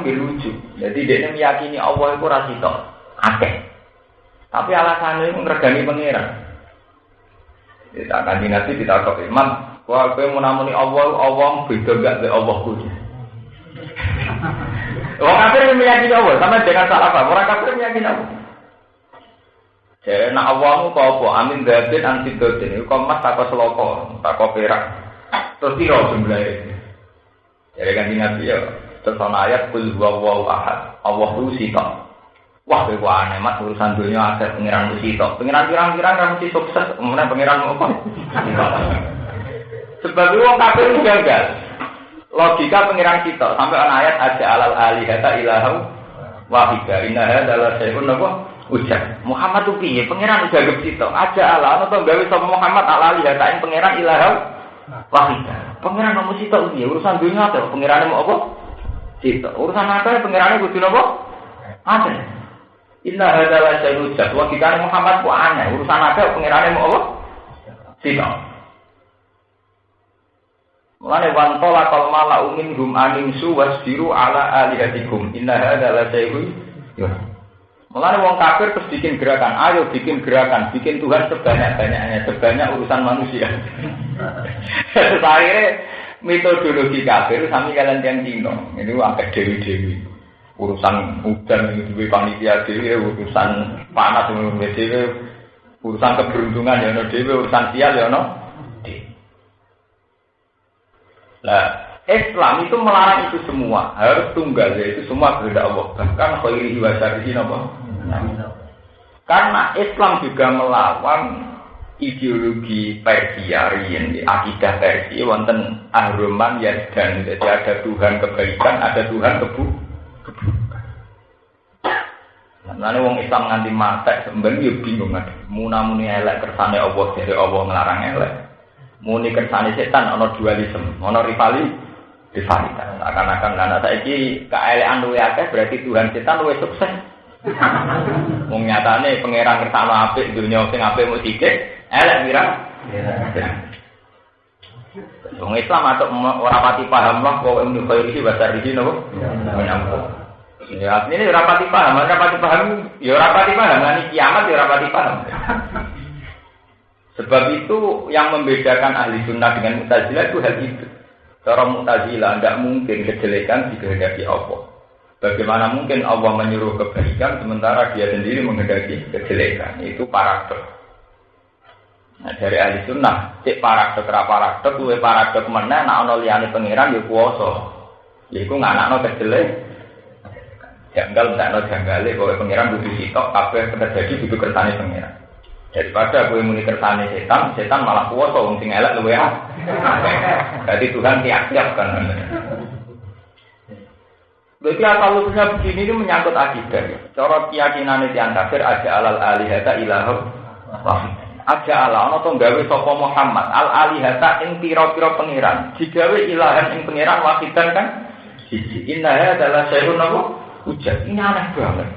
nggih lucu. Jadi dia meyakini Allah itu ra sitok. Akeh. Tapi alasannya itu ngregani pangeran. Kita kanji nanti kita kok imam, wah kowe mau namuni Allah, Allah beda gak be Allah kuwi. Orang kafir meyakini Allah, sama dengan salah paham. Orang kafir meyakini Allah. Jadi nak awalmu kau apa? Amin datin anti datin. Kau mas tak seloko, tak perak. Terus tiro jumlahnya. Jadi kan nabi ya. Terus ana ayat kul huwa ahad. Allah itu sitok. Wah, kowe aneh mas urusan dunia ada pengiran itu sitok. Pengiran pirang-pirang kan mesti sukses. Kemudian pengiran apa? Sebab orang kafir gagal. Logika pengiran sitok sampai ana ayat ada alal alihata ilahu wahidah. Inna adalah sayun apa? Ujar. Muhammad itu piye? Pangeran udah gak sitok. Aja Allah atau gawe sama Muhammad ala alihatain pangeran ilahu wahidah. Pangeran kamu sitok piye? Urusan dunia apa? Pangeran mau apa? Sitok. Urusan apa? Pangeran kudu apa? Ada. Inna hadalah saya ujat. Wah kita Muhammad ku aneh. Urusan apa? Pangeran mau apa? Sitok. Mulane wantola kal mala umin hum aningsu wasbiru ala alihatikum. Inna hadalah saya Ya. Mulane wong kafir terus bikin gerakan, ayo bikin gerakan, bikin Tuhan sebanyak-banyaknya, sebanyak urusan manusia. Terus metodologi kafir sami kalian yang dino, ini agak dewi-dewi. Urusan hujan itu panitia dewi, urusan panas dewi, urusan keberuntungan ya no dewi, urusan sial ya no. Lah, Islam itu melarang itu semua, harus tunggal yaitu semua kehendak Allah. Bahkan khairihi wa syarrihi napa? Karena Islam juga melawan ideologi Persia riyen akidah Persia wonten ahruman dan jadi ada Tuhan kebaikan, ada Tuhan kebu keburukan. Nah, wong Islam nganti mata sebenarnya ya bingung kan. Muna muni elek kersane Allah dari Allah ngelarang elek. Muni kersane setan ana dualisme, ana rivali rivalitas. Akan-akan anak saiki keelekan luwe akeh berarti Tuhan setan luwe sukses. Wong nyatane pangeran kersane apik dunya sing apik mung sithik, elek pira? Wong Islam atau ora pati paham lah kok ilmu khairi bahasa iki napa? Menampung. Ya, ini rapati paham, rapati paham, ya rapati paham, ini kiamat ya rapati paham. Sebab itu yang membedakan ahli sunnah dengan mutazilah itu hal itu. Cara mutazilah tidak mungkin kejelekan dikehendaki Allah. Bagaimana mungkin Allah menyuruh kebaikan sementara dia sendiri menghendaki kejelekan? Itu paradok. Nah, dari ahli sunnah, cek paradok ra paradok, luwe paradok mana? nak ono liyane pangeran ya kuwasa. Ya iku nganakno kejelek. Janggal ndak ono janggale kowe pangeran butuh sitok kabeh terjadi butuh kersane pangeran. Daripada kowe muni kersane setan, setan malah kuwasa wong sing elek ah. Jadi Tuhan tiap-tiap kan. Berarti asal usulnya begini ini menyangkut akidah. Ya. Cara keyakinan itu yang kafir aja alal alihata ilahu Aja ala ana to gawe sapa Muhammad al alihata ing pira-pira pangeran. Digawe ilahan ing pangeran wahidan kan siji. Inna adalah sayun apa? Ujar. Ini aneh banget.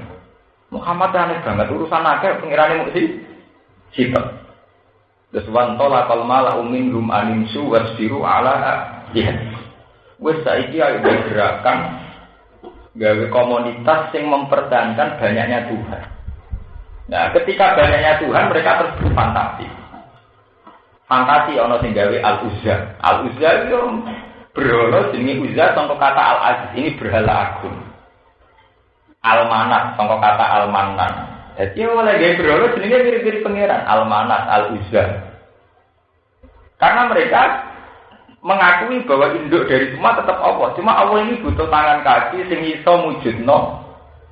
Muhammad aneh banget urusan akeh pangerane mesti sitok. Terus wan tola kal mala umin rum animsu wasbiru ala jihad. Wes saiki ayo gerakan gawe komunitas yang mempertahankan banyaknya Tuhan. Nah, ketika banyaknya Tuhan, mereka terus berfantasi. Fantasi ono sing gawe al uzza. Al uzza itu berhala jenenge uzza contoh kata al aziz ini berhala agung. Al manat contoh kata al manan. Jadi oleh gawe berhala jenenge mirip-mirip pangeran al manat al uzza. Karena mereka mengakui bahwa induk dari semua tetap Allah. Cuma Allah ini butuh tangan kaki sing iso mujudno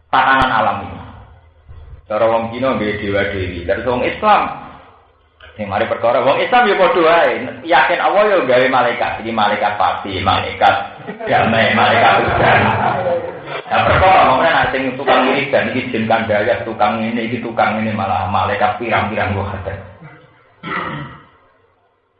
tatanan alam ini. Cara wong Cina nggih dewa dewi. Dari wong Islam sing mari perkara wong Islam ya padha wae. Yakin Allah ya gawe malaikat. Iki malaikat pasti, malaikat damai, malaikat hujan. Nah, perkara ngomongnya nanti sing tukang ini dan iki jin kandaya, tukang ini, iki tukang ini malah malaikat pirang-pirang gua ada.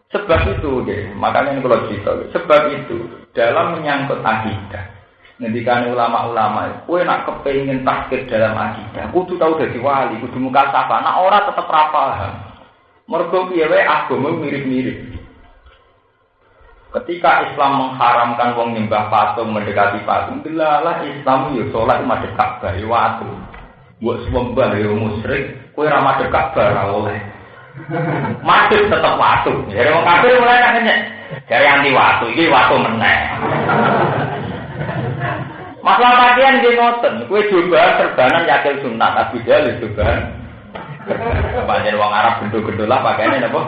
Sebab itu, deh, makanya ini kalau cerita. Sebab itu, dalam menyangkut akidah, Ngendikan ulama-ulama, kue nak kepengen takdir dalam akidah, kudu tahu dari wali, kudu muka sapa, nak orang tetap rapal. Mergo piye wae agama mirip-mirip. Ketika Islam mengharamkan wong nyembah patung mendekati patung, delalah Islam yo sholat madhep Ka'bah watu. Buat sembah yo musyrik, kowe ra madhep Ka'bah ra oleh. Madhep tetep watu. Jadi wong kafir mulai nanya, dari anti watu, ini watu meneh. Masalah pakaian dia ngoten, kue coba serbanan yakil sunat, Abu Jahal coba. Panjen wong Arab gendul-gendul lah pakaiannya apa?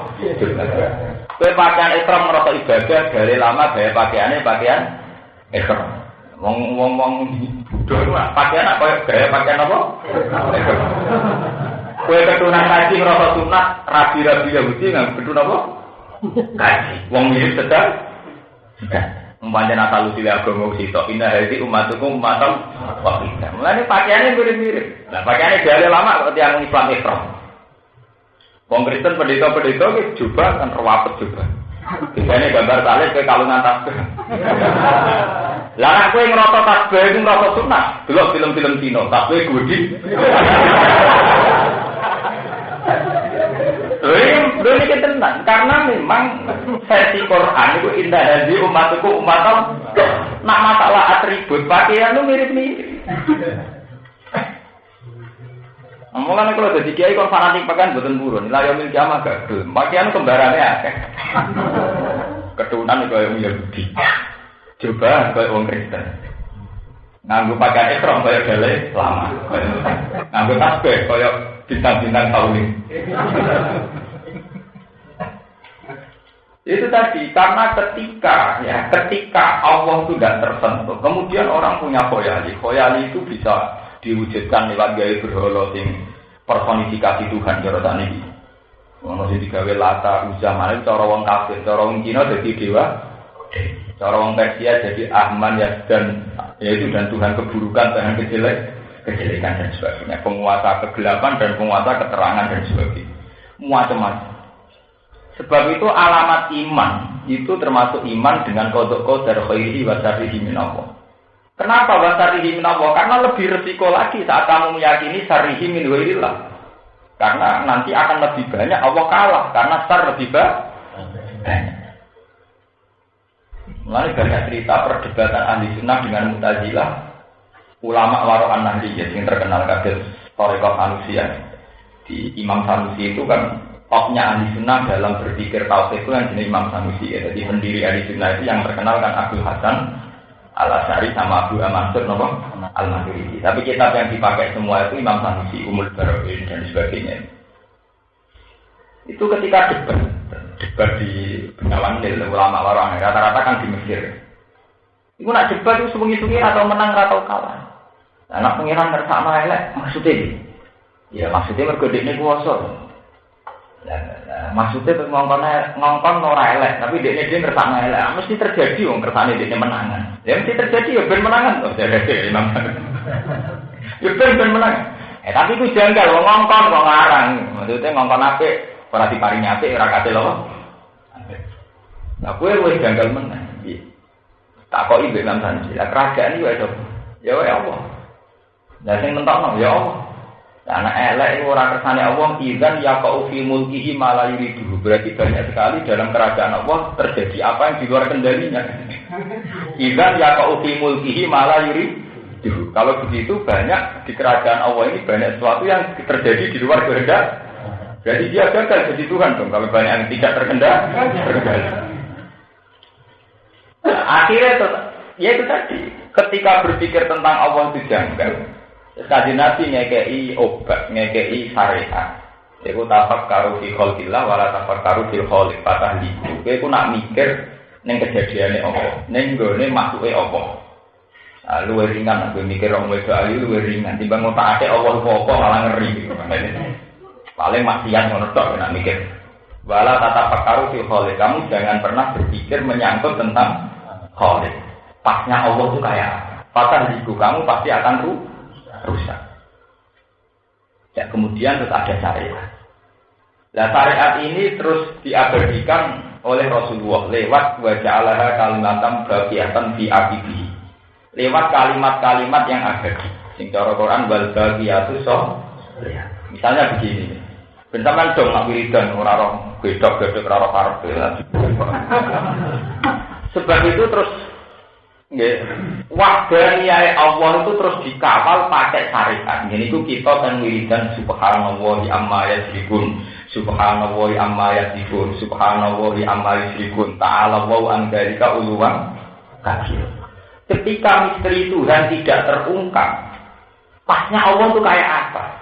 Kue pakaian ekrom merasa ibadah dari lama gaya pakaiannya pakaian ekrom. Wong wong wong bodoh pakaian apa gaya pakaian apa? Kue ketunan kaji merasa sunat rabi rabi Yahudi nggak ketun apa? Kaji. Wong mirip sedang. Umpamanya Natal usil agama sitok indah hadi umatuku umatam wakidah. Mulanya pakaiannya mirip-mirip. Nah pakaiannya dari lama ketika Islam ekrom. Wong Kristen pendeta-pendeta ki coba kan rawapet coba. Biasanya gambar salib ke kalungan tasbih. Lah nek kowe ngrasa tasbih iku ngrasa sunah, delok film-film Cina, tasbih gudi. Karena memang versi Quran itu indah hadi umatku umatam nak masalah atribut pakaian itu mirip-mirip. Mulane kalau jadi kiai kon fanatik pekan boten burun. La yaumil kiamah gak gelem. Pakaian kembarane akeh. Keturunan kaya wong Yahudi. Coba kaya wong Kristen. Nganggo pakaian ekrom kaya gale lama. Nganggo tasbih kaya bintang-bintang ini. Itu tadi karena ketika ya ketika Allah sudah tersentuh, kemudian orang punya khoyali. Khoyali itu bisa diwujudkan lewat gaya berhala sing personifikasi Tuhan cara iki. Ono sing digawe lata uzah malah cara wong kafir, cara wong Cina jadi dewa. Cara wong Persia jadi Ahman ya dan yaitu dan Tuhan keburukan, Tuhan kejelek, kejelekan dan sebagainya. Penguasa kegelapan dan penguasa keterangan dan sebagainya. Macam-macam. Sebab itu alamat iman itu termasuk iman dengan kodok kodar khairi wa syarrihi min Allah. Kenapa wasarihi min Allah? Karena lebih resiko lagi saat kamu meyakini sarihi min. Karena nanti akan lebih banyak Allah kalah karena sar lebih banyak. Mulai banyak cerita perdebatan ahli sunnah dengan mutazilah ulama waro'an nahdiyah yang terkenal kader Torikoh Sanusi di Imam Sanusi itu kan topnya ahli sunnah dalam berpikir tauhid itu yang jenis Imam Sanusi ya. jadi pendiri ahli sunnah itu yang terkenal kan Abdul Hasan Al Asari sama Abu Mansur nopo Al Maturidi. Tapi kitab yang dipakai semua itu Imam Sanusi, Umul Baroin dan sebagainya. Itu ketika debat, debat di Bengawan ulama warang rata-rata kan di Mesir. Itu nak debat itu sungi-sungi atau menang atau kalah. Anak pengiran bersama elek maksudnya. Ya maksudnya mergodek ini kuasa. Ya, ya, maksudnya ngongkon ngongkon ora elek, tapi dia dia ngersakno elek. Ah, mesti terjadi wong kersane dia menangan. Ya mesti terjadi ya ben menangan. Oh, jadi Imam. Ya ben ben menang. Eh tapi itu janggal wong ngongkon kok ngarang. Maksudnya ngongkon apik, ora diparingi apik ora kate lho. Nah, kowe wis janggal menang. Tak kok ibu Imam Sanji. Lah kerajaan wae Ya wae Allah. Lah sing mentokno ya Allah. Karena elek itu orang kersane Allah izan ya kau fi mulkihi malah yuridu. Berarti banyak sekali dalam kerajaan Allah terjadi apa yang di luar kendalinya. Izan ya kau fi mulkihi malah yuridu. Kalau begitu banyak di kerajaan Allah ini banyak sesuatu yang terjadi di luar kehendak. Jadi dia gagal jadi Tuhan dong. Kalau banyak yang tidak terkendali, akhirnya ya itu tadi. Ketika berpikir tentang Allah itu janggal, Kaji Nabi ngekei obat, ngekei syariat. Iku tafak karu fi kholqillah wala tafak karu fi kholq patah liku. Iku nak mikir neng kejadiannya apa, neng gone masuke apa. Nah, luwe ringan aku mikir orang wedo ayu luwe ringan timbang ngotak ate Allah apa malah ngeri. Paling maksiat ngono tok nak mikir. Wala tata pakaru fi kholq. Kamu jangan pernah berpikir menyangkut tentang kholq. Pasnya Allah itu kayak patah liku kamu pasti akan ruh rusak. Ya kemudian terus ada syariat. Nah syariat ini terus diabadikan oleh Rasulullah lewat wajah Allah kalimatam bagiatan fi abibi. Lewat kalimat-kalimat yang abadi. Sing cara Quran wal bagiyatu so. Misalnya begini. Bentaman dong nak wiridan ora roh bedok bedok ora roh. Sebab itu terus Ya. Wahdaniyah Allah itu terus dikawal pakai syariat. Jadi itu kita dan wiridan subhanallah amma yasrikun. Subhanallah amma yasrikun. Subhanallah amma yasrikun. Ta'ala wa an dalika uluwan kabir. Ketika misteri Tuhan tidak terungkap, pasnya Allah itu kayak apa?